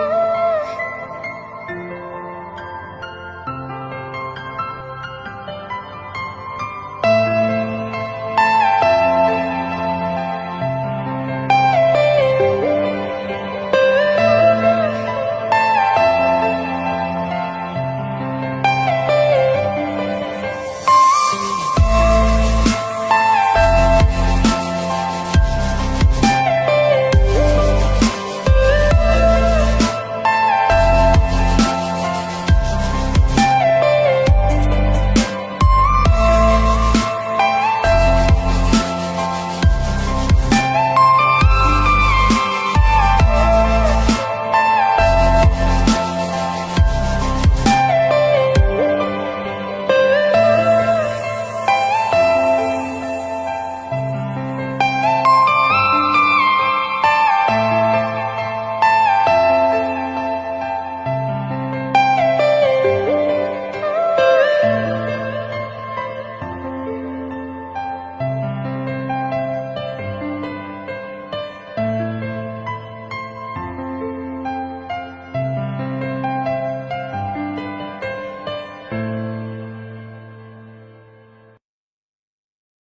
you.